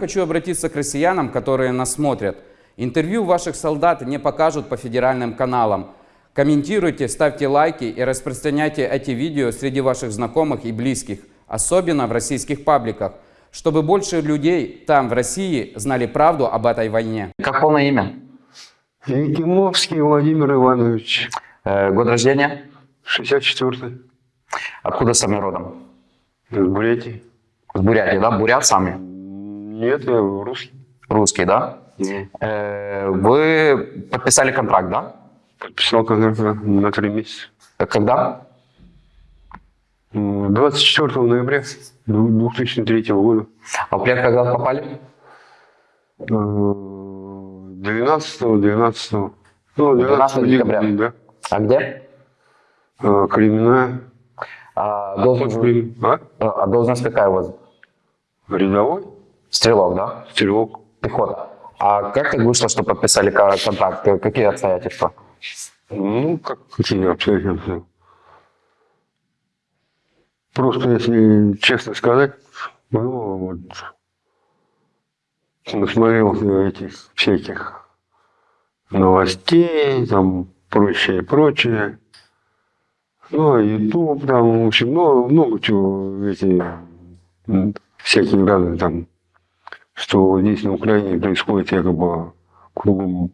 Хочу обратиться к россиянам, которые нас смотрят. Интервью ваших солдат не покажут по федеральным каналам. Комментируйте, ставьте лайки и распространяйте эти видео среди ваших знакомых и близких, особенно в российских пабликах, чтобы больше людей там, в России, знали правду об этой войне. Как полное имя? Якимовский Владимир Иванович, Э, год рождения? 64-й, Откуда сами родом? из Бурятии. С Бурятии, да? Бурят сами? Нет, я русский. Русский, да? Э, вы подписали контракт, да? Подписал контракт на три месяца. Э, Когда? М, 24 ноября 2003 года. А в плен когда попали? Э, 12 12 ну, 12 декабря. да. А где? Э, Кременная. А, должность, Блин, А? а должность какая у вас? Рядовой? Стрелок, да? Стрелок. Пехота. А как так вышло, что подписали контракт? Какие обстоятельства? Ну, как какие обстоятельства? Просто, если честно сказать, ну, вот, насмотрелся этих всяких новостей, там, прочее, прочее. Ну, Ютуб, там, в общем, ну, много чего, эти, всякие разные там, что здесь на Украине происходит якобы кругом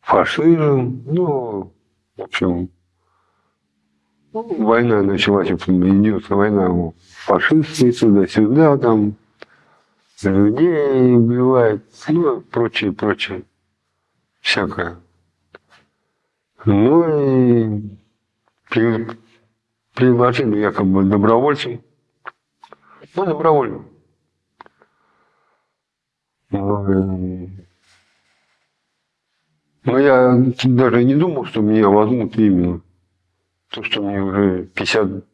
фашизм, ну, в общем, война началась, идет война, ну, фашисты туда-сюда, там, людей убивают, ну, прочее, прочее, всякое. Ну, и при- предложили якобы добровольцам, ну, добровольно. Ну, но я даже не думал, что меня возьмут именно. То, что мне уже 50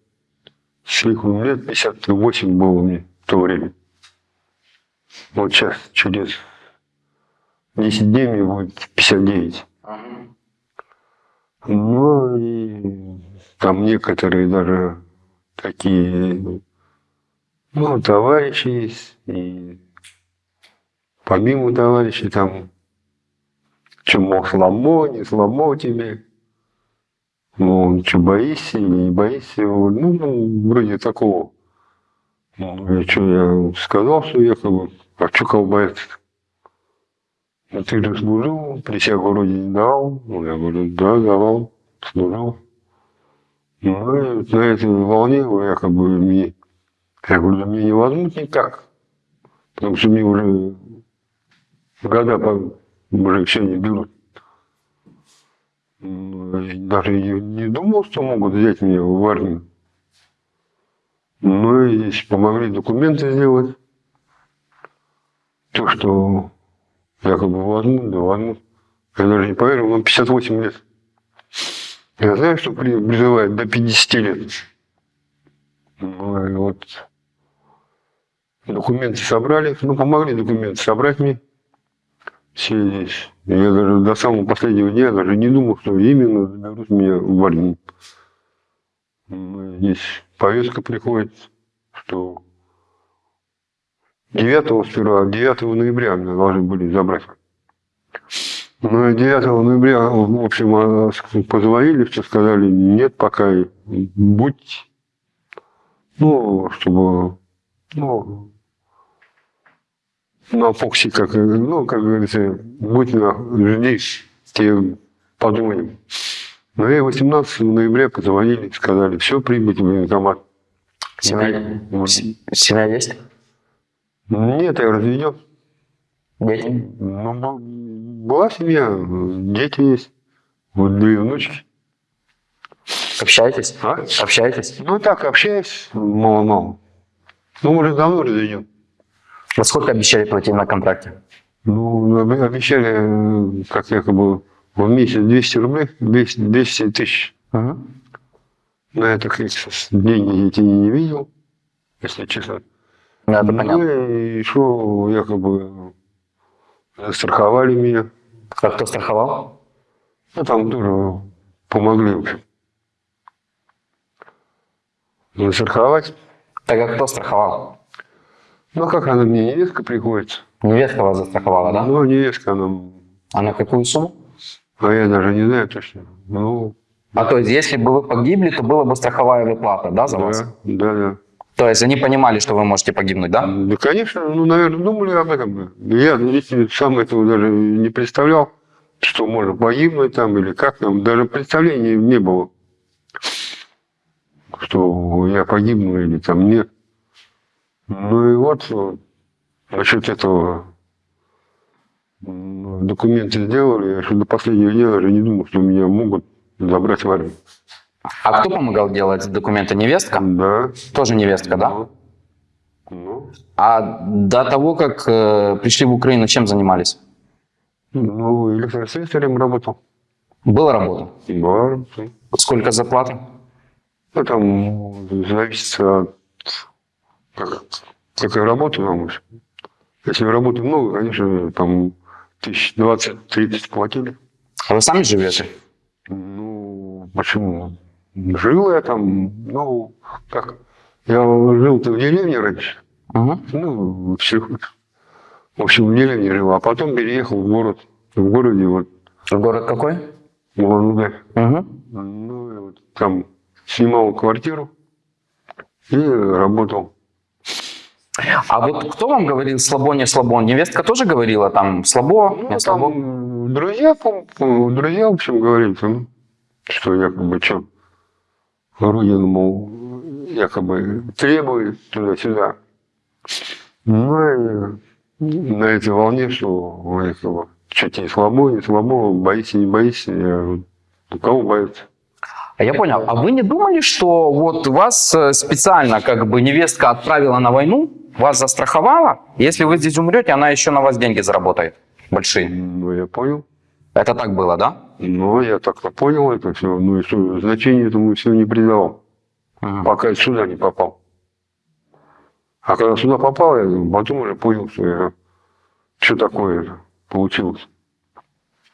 с лихвом лет, 58 было мне в то время. Вот сейчас, через 10 дней мне будет 59. Ну и там некоторые даже такие, ну, товарищи есть, и помимо товарищей там мол, сломо, не сломо тебе. Ну, что, боишься или не боишься? Ну, ну, вроде такого. Ну, я что, я сказал, что якобы, а что кого бояться Ну, ты же служил, присягу вроде не давал. Ну, я говорю, да, давал, служил. Ну, на этой волне якобы мне, я говорю, да меня не возьмут никак. Потому что мне уже года по уже все не берут. Ну, Даже не думал, что могут взять меня в армию. Ну и здесь помогли документы сделать. То, что якобы возьмут, да возьмут. Я даже не поверил, но 58 лет. Я знаю, что при- призывают до 50 лет. Ну и вот документы собрали, ну помогли документы собрать мне все здесь. Я даже до самого последнего дня даже не думал, что именно заберут меня в. Ну, Здесь повестка приходит, что 9 сперва, 9 ноября меня должны были забрать. Ну, и 9 ноября, в общем, а, позвонили, все сказали, нет, пока будь, ну, чтобы, ну, на Фоксе, как, ну, как говорится, будь на жди, тебе подумаем. Ну и 18 ноября позвонили, сказали, все, прибыть в военкомат. Семья, Вот. семья есть? Нет, я разведен. Дети? Ну, бу- была семья, дети есть, вот две внучки. Общаетесь? А? Общаетесь? Ну так, общаюсь, мало-мало. Ну, уже давно разведен. Во сколько обещали платить на контракте? Ну, об- обещали, э, как якобы, в месяц 200 рублей, 200, 200 тысяч. На это, конечно, деньги эти не видел, если честно. Ну, это Ну, понятно. и что, якобы, застраховали меня. А кто страховал? Ну, там тоже помогли, в общем. Застраховать. Так а кто страховал? Ну, а как она мне, невестка приходится? Невестка вас застраховала, да? Ну, невестка она, А на какую сумму? а я даже не знаю точно. Ну, А то есть, если бы вы погибли, то была бы страховая выплата, да, за вас? да, да, да. То есть, они понимали, что вы можете погибнуть, да? Да, конечно, ну, наверное, думали об этом. Я лично сам этого даже не представлял, что можно погибнуть там или как там. Даже представления не было, что я погибну или там нет. Ну и вот э, насчет этого документы сделали, я что до последнего дня даже не думал, что меня могут забрать в армию. А кто помогал делать документы? Невестка? Да. Тоже невестка, да? Ну, ну, А до того, как э, пришли в Украину, чем занимались? ну, электрослесарем работал. Была работа? Да, Сколько зарплата? Ну, там зависит от как, какая работа нам. Если работы много, конечно, там тысяч двадцать-тридцать платили. А вы сами живете? Ну, почему? Жил я там, ну, как, я жил-то в деревне раньше, Угу. ну, в селе. В общем, в деревне жил, а потом переехал в город. В городе вот, Город какой? в Улан-Удэ. Угу. Ну, и вот там снимал квартиру и работал. А вот кто вам говорил слабо, не слабо? Невестка тоже говорила там слабо, Ну, не слабо? там друзья, пом- пом- друзья, в общем, говорили, там, что якобы что, Родину, мол, якобы требует туда-сюда. Ну, и на этой волне, что якобы, что тебе слабо, не слабо, боишься, не боишься, я говорю, у кого боится? А я понял. А вы не думали, что вот вас э, специально как бы невестка отправила на войну, вас застраховала? Если вы здесь умрете, она еще на вас деньги заработает большие. Ну, я понял. Это так было, да? Ну, я так-то понял это все, ну и значение этому все не придавал. Мгм. пока я сюда не попал. А когда сюда попал, я потом уже понял, что, я, что такое это получилось.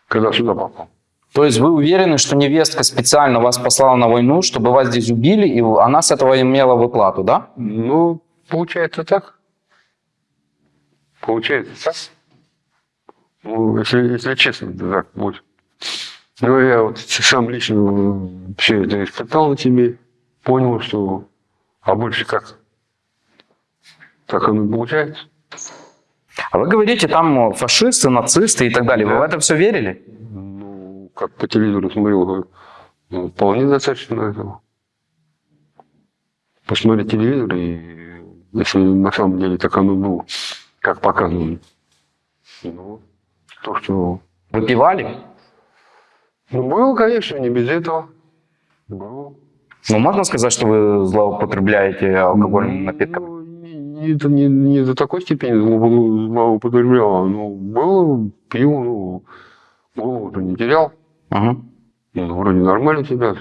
Когда сюда попал. То есть вы уверены, что невестка специально вас послала на войну, чтобы вас здесь убили, и она с этого имела выплату, да? Ну, получается так. Получается так. Ну, если, если честно, то так будет. Ну, я вот сам лично все это испытал на себе, понял, что... А больше как? Так оно получается. А вы говорите, там фашисты, нацисты и так далее. Вы Да. в это все верили? Ну, как по телевизору смотрел, ну, вполне достаточно этого. Посмотреть телевизор, и если на самом деле так оно было, как показывали. Ну, то, что... Выпивали? Ну, было, конечно, не без этого. Было. Ну, можно сказать, что вы злоупотребляете алкогольным напитком? Ну, не, не, до- не, не до такой степени злоупо- злоупотреблял. Ну, было, пил, ну, голову-то не терял. Мгм. Ну, вроде нормально себя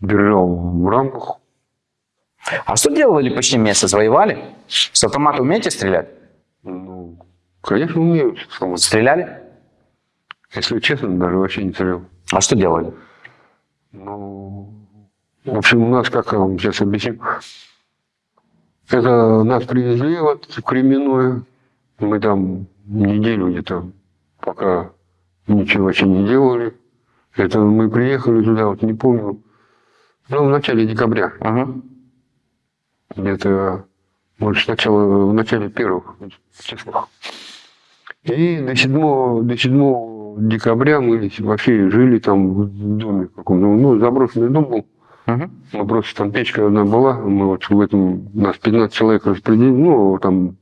держал в рамках. А что делали почти месяц? Воевали? С автомата умеете стрелять? Ну, конечно, умею. Стреляли? Если честно, даже вообще не стрелял. А что делали? Ну, в общем, у нас, как я вам сейчас объясню, это нас привезли вот в Кременное. Мы там неделю где-то, пока ничего вообще не делали. Это мы приехали туда, вот не помню, ну, в начале декабря. Мгм. Где-то, может, сначала в начале первых числах. И до 7, до 7 декабря мы вообще жили там в доме каком-то, ну, заброшенный дом был. Мгм. Мы просто там печка одна была, мы вот в этом, нас 15 человек распределили, ну, там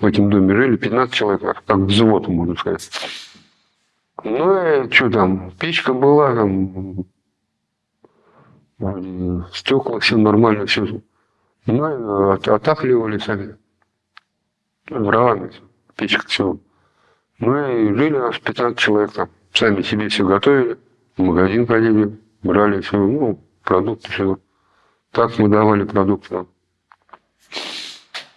в этом доме жили 15 человек, как взвод, можно сказать. Ну, и что там, печка была, там, стекла, все нормально, все. Ну, и от- отапливали сами. Дровами, печка, все. Ну, и жили у нас 15 человек там. Сами себе все готовили, в магазин ходили, брали все, ну, продукты, все. Так мы давали продукты нам.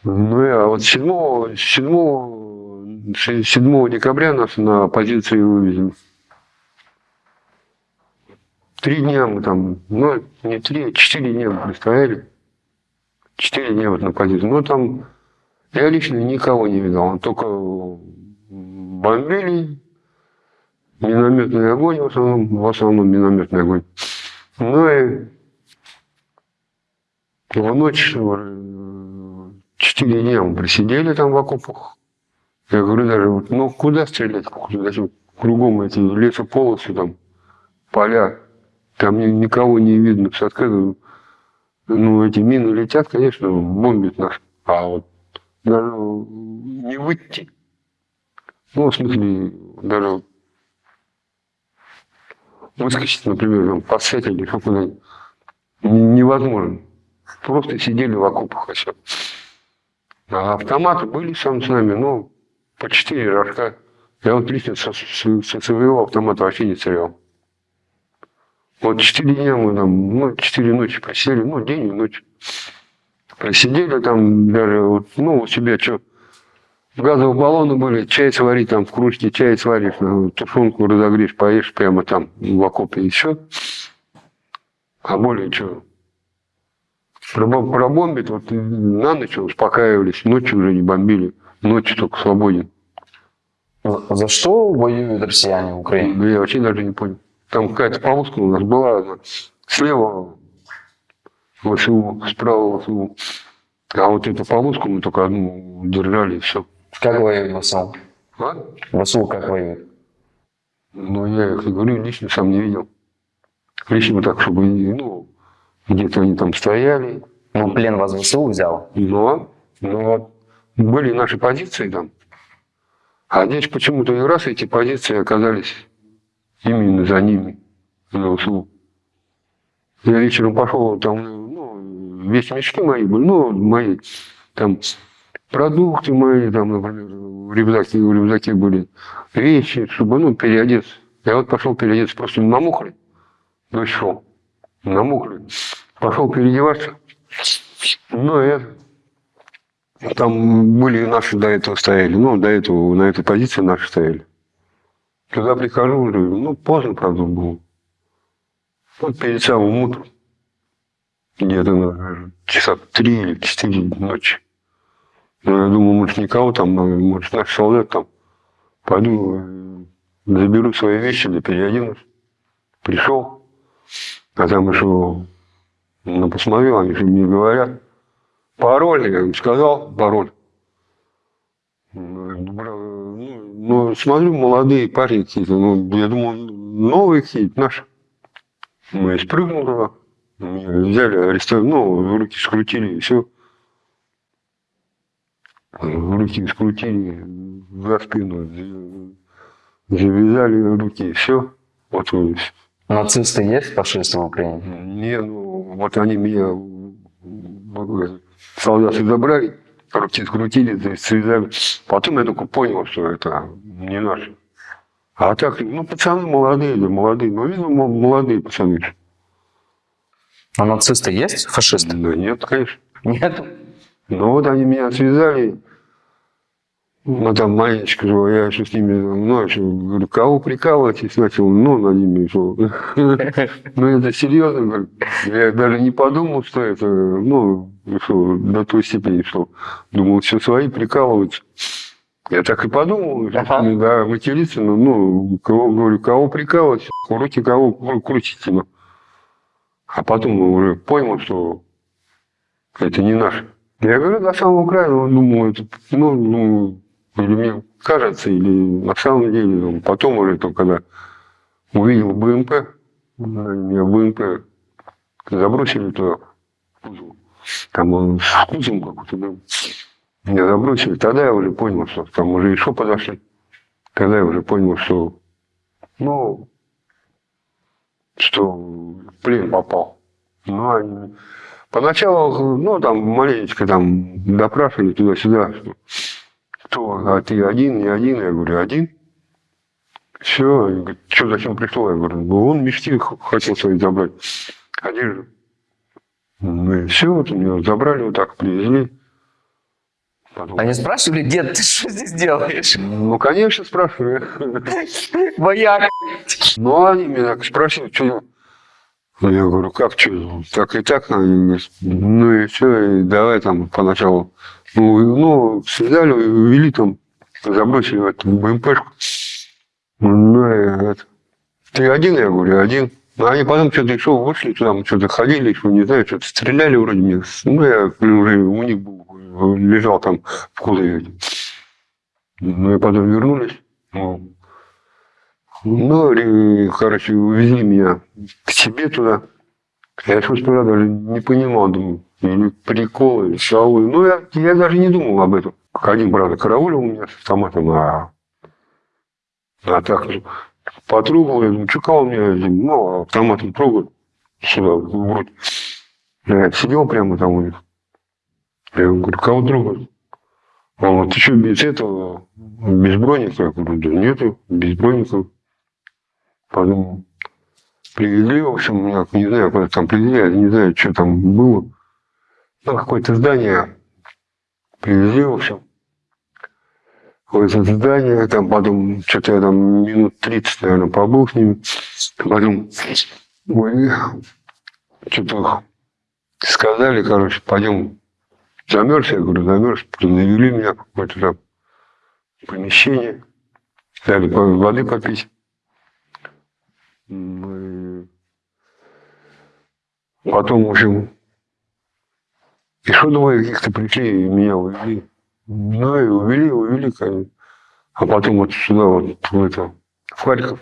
Ну, и, а вот 7, 7, 7 декабря нас на позиции вывезли. Три дня мы там, ну, не три, а четыре дня мы простояли. Четыре дня вот на позиции. Ну, там я лично никого не видел. Только бомбили, минометный огонь в основном, в основном минометный огонь. Ну и в ночь э, четыре дня мы просидели там в окопах. Я говорю даже, ну куда стрелять? Даже кругом эти лесополосы там, поля. Там ни- никого не видно. С открыта, ну, эти мины летят, конечно, бомбят нас. А вот даже не выйти. Ну, в смысле, даже выскочить, например, там, подсять или куда-нибудь н- невозможно. Просто сидели в окопах и все. А автоматы были сам с нами, ну, по четыре рожка. Я вот лично со, со- со своего автомата вообще не стрелял. Вот четыре дня мы там, ну, четыре ночи просидели, ну, день и ночь. Просидели там даже, вот, ну, у себя что, газовые баллоны были, чай сварить там в кружке, чай сваришь, ну, тушенку разогреешь, поешь прямо там в окопе и все. А более что, пробомбит, вот на ночь успокаивались, ночью уже не бомбили, ночью только свободен. За что воюют россияне в Украине? Я вообще даже не понял. Там какая-то полоска у нас была. Слева ВСУ, справа ВСУ. А вот эту полоску мы только одну держали и все. Как воюют ВСУ? А? ВСУ как воюют? Ну, я их говорю, лично сам не видел. Лично так, чтобы, ну, где-то они там стояли. Ну, плен вас ВСУ взял. Но, но были наши позиции там. А здесь почему-то и раз эти позиции оказались именно за ними, ВСУ. Я вечером пошел, там, ну, весь мешки мои были, ну, мои, там, продукты мои, там, например, в рюкзаке, в рюкзаке были вещи, чтобы, ну, переодеться. Я вот пошел переодеться, просто намокли, дождь шел, намокли. Пошел переодеваться, ну, я там были наши до этого стояли, ну, до этого на этой позиции наши стояли. Туда прихожу, уже, ну, поздно, правда, было. Вот перед самым утром, где-то наверное, часа три или четыре ночи. Ну, я думаю, может, никого там, может, наш солдат там. Пойду, э, заберу свои вещи, да переоденусь. Пришел, а там еще, ну, посмотрел, они же мне говорят, Пароль, я им сказал, пароль. Ну, Ну, ну, смотрю, молодые парни какие-то, ну, я думал, новые какие-то, наши. Мы и спрыгнул туда, меня взяли, арестовали, ну, руки скрутили, и все. Руки скрутили за спину, за- завязали руки, и все. Вот, э, Нацисты есть, фашисты в Украине? не, ну, вот они меня, солдаты забрали, руки скрутили, связали. Потом я только понял, что это не наши. А так, ну, пацаны молодые, да, молодые, ну, видно, мо- молодые пацаны. А нацисты есть, фашисты? Да нет, конечно. Нет. Ну, вот они меня связали, ну, там маленечко, же, я еще с ними, ну, еще, говорю, кого прикалываетесь, начал, ну, над ними, что, ну, это серьезно, я даже не подумал, что это, ну, что, до той степени, что, думал, все свои прикалываются. Я так и подумал, что, да, материться, ну, ну, кого, говорю, кого прикалывать, руки кого кру- крутите, ну. А потом уже понял, что это не наш. Я говорю, на самом краю, ну, думаю, это, ну, ну, или мне кажется, или на самом деле. ну, Потом уже только когда увидел БМП, меня БМП забросили туда, в кузов. там он с кузовом какой-то был. Меня забросили, тогда я уже понял, что там уже еще подошли. Тогда я уже понял, что, ну, что плен попал. Ну, они Поначалу, ну, там маленечко там допрашивали туда-сюда, что кто, а ты один, не один? Я говорю, один. Все, что, зачем пришло? Я говорю, ну, он мечты хотел свои забрать. Одежду. Ну и все, вот меня забрали, вот так привезли. Потом- Они спрашивали, дед, ты что здесь делаешь? Ну, конечно, спрашиваю. Вояк. Ну, они меня спросили, что Ну, Я говорю, как что, так и так? Они говорят, Ну и все, и давай там поначалу. Ну, и- ну связали, увели там, забросили в эту БМПшку. Ну, и это. Ты один, я говорю, один. Ну, они потом что-то еще вышли, там что-то ходили, еще не знаю, что-то стреляли вроде мне. Ну, я уже у них был, лежал там в кузове. Ну, и потом вернулись. Ну, ну, и, короче, увезли меня к себе туда. Я что сперва даже не понимал, думаю, или прикол, или шоу. Ну, я, я даже не думал об этом. Один, правда, караулил у меня с автоматом, а, а так, ну, потрогал, я думаю, кого мне, ну, автоматом трогают сюда, в. Я сидел прямо там у них. Я говорю, кого трогают? Он говорит, ты что, без этого, без броника? Я говорю, да нету, без броника. Подумал, привезли, в общем, меня, не знаю, куда там привезли, я не знаю, что там было. Ну, какое-то здание привезли, в общем. Это здание, там потом, что-то я там минут 30, наверное, побыл с ними. Потом, ой, что-то сказали, короче, пойдем замерз, я говорю, замерз, завели меня в какое-то там помещение, дали воды попить. Мы- Потом, в общем, еще двое каких-то пришли и меня увели. Ну и увели, увели, конечно. А потом вот сюда, вот в это, в Харьков.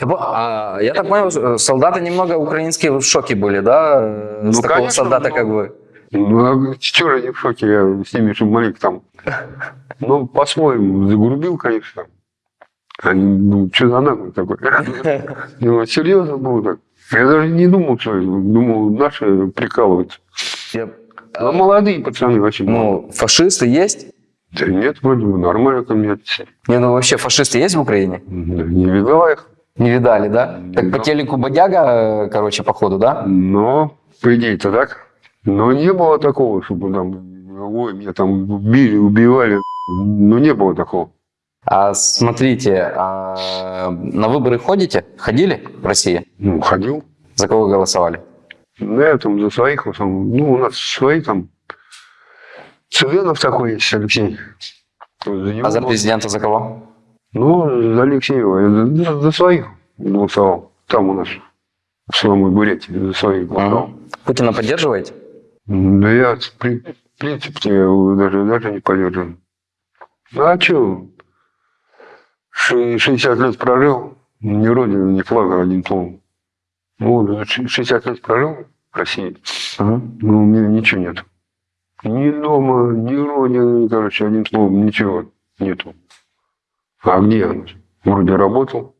Я а, я так понял, э, солдаты немного украинские в шоке были, да? э, Ну, С такого конечно, солдата, но- как бы. Ну, а чё они в шоке, я с ними же маленько там. Ну, по-своему, загрубил, конечно. Они, ну, что за наглый такой? Ну, серьезно было так. Я даже не думал, что. Думал, наши прикалываются. Я- А молодые пацаны вообще. Ну, фашисты есть? Да нет, вроде бы нормально ко мне. Не, ну вообще фашисты есть в Украине? Да, Не видала их. Не видали, да? Так по Да. телеку бодяга, э, короче, походу, да? Но, по идее-то так. Но не было такого, чтобы там, ой, меня там били, убивали. Ну, не было такого. А смотрите, а на выборы ходите? Ходили в России? Ну, ходил. За кого голосовали? Да, я там за своих, основном. ну, у нас свои там. Цыганов такой есть, Алексей. За него А за президента за кого? Ну, за Алексеева. За, за- за своих голосовал. Там у нас, в самой Бурятии, за своих голосовал. Мгм. Путина поддерживаете? Да я, в при- в принципе, даже, даже не поддерживаю. Ну, а что? 60 лет прожил, ни родины, ни флага, один том. Ну, вот, ш- 60 лет прожил в России, Мгм. ну, у меня ничего нет. Ни дома, ни родины, короче, одним словом, ничего нету. А где оно? Вроде работал,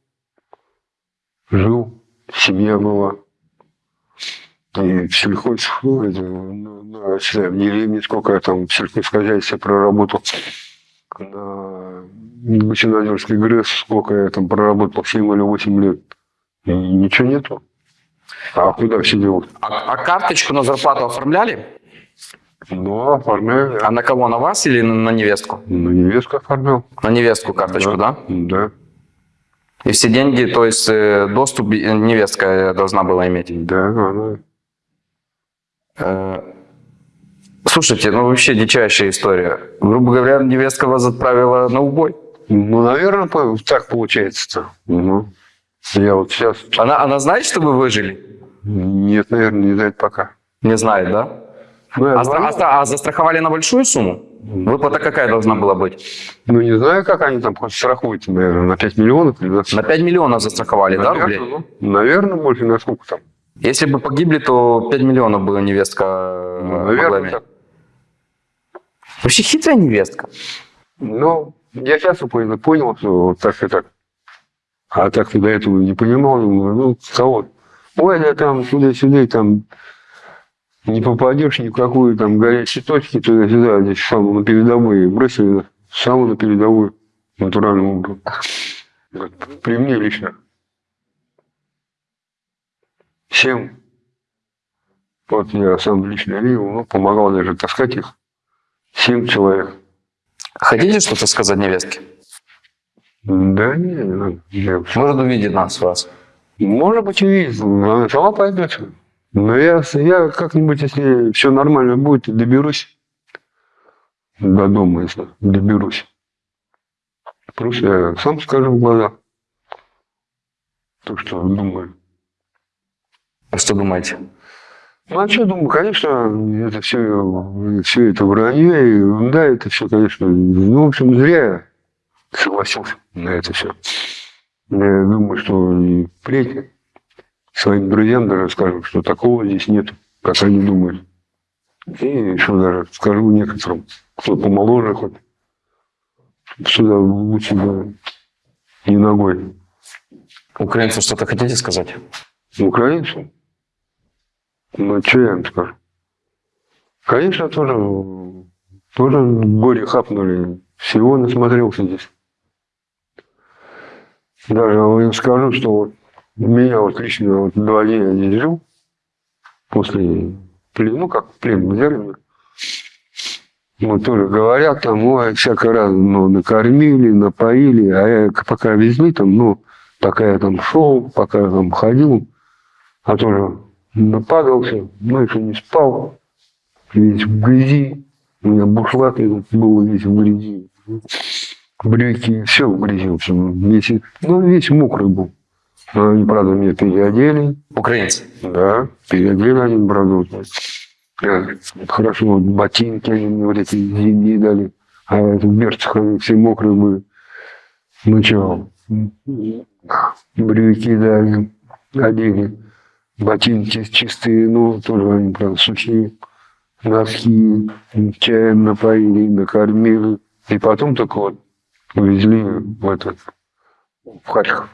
жил, семья была. И в сельхоз, ну, на, в деревне сколько я там в сельхозхозяйстве проработал. На Гусинозерской ГРЭС сколько я там проработал, 7 или 8 лет. И ничего нету. А куда все делают? А, а карточку на зарплату оформляли? Ну, оформляю. А на кого? На вас или на, на невестку? Ну, невестку оформлял. На невестку карточку, да? Да. И все деньги, то есть э, доступ э, невестка должна была иметь. Да, она. Э, Слушайте, ну вообще дичайшая история. Грубо говоря, невестка вас отправила на убой. Ну, наверное, так получается-то. Ну, я вот сейчас... Она, она знает, что вы выжили? Нет, наверное, не знает пока. Не знает, да? Ну, А, звонил. а а застраховали на большую сумму? Выплата какая должна была быть? Ну, не знаю, как они там хоть страхуются, наверное, на 5 миллионов или на На 5 миллионов застраховали, да, рублей? Наверное, ну, наверное, больше на сколько там. Если бы погибли, то 5 миллионов бы невестка э, Ну, могла наверное, иметь. так. Вообще хитрая невестка. Ну, я сейчас понял, понял, что так и так. А так до этого не понимал, думаю, ну, кого? Ой, да там сюда-сюда, там не попадешь ни в какую там горячие точки туда-сюда, здесь самую на передовую бросили, самую на передовую натуральным образом. Вот При мне лично. Всем. Вот я сам лично видел, ну, помогал даже таскать их. Семь человек. Хотите что-то сказать невестке? Да не. Я- Может увидеть нас, вас. Может быть, и видит. Она сама пойдет. Но я, я как-нибудь, если все нормально будет, доберусь до дома, если доберусь. Просто я сам скажу в глаза. То, что думаю. А Что думаете? Ну, а что, думаю, конечно, это все, все это вранье, и ерунда, это все, конечно, ну, в общем, зря я согласился на это все. Я думаю, что и впредь своим друзьям даже скажу, что такого здесь нет, как они думают. И что даже скажу некоторым, кто помоложе хоть, сюда лучше бы не ногой. Украинцу что-то хотите сказать? Украинцу? Ну, что я им скажу? Конечно, тоже, тоже горе хапнули. Всего насмотрелся здесь. Даже им скажу, что вот меня вот лично вот два дня здесь жил. После плена, ну как плен взяли меня. Вот тоже говорят там, ой, всяко раз, ну, накормили, напоили, а я пока везли там, ну, пока я там шел, пока я там ходил, а тоже нападался, еще не спал, весь в грязи, у меня бушлат этот был весь в грязи, брюки, все в грязи, в общем, весь, ну, весь мокрый был. Но они, правда, меня переодели, Украинцы. да, переодели они, правда, вот, э, хорошо, вот ботинки они мне вот эти зимние дали, а это в берцах они все мокрые были. Ну что, брюки дали, одели, ботинки чистые, ну, тоже они, правда, сухие, носки, чаем напоили, накормили. И потом только вот увезли в этот, в Харьков.